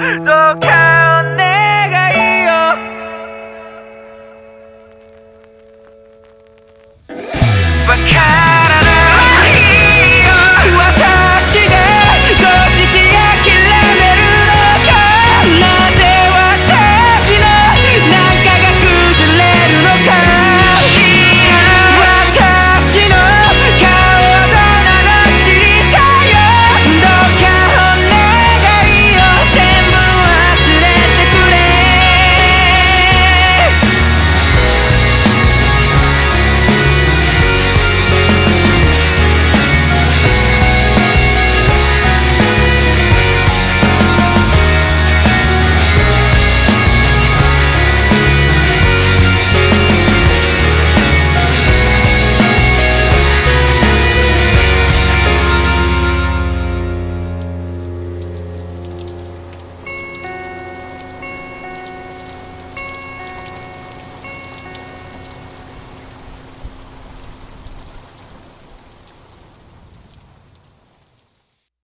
the cat.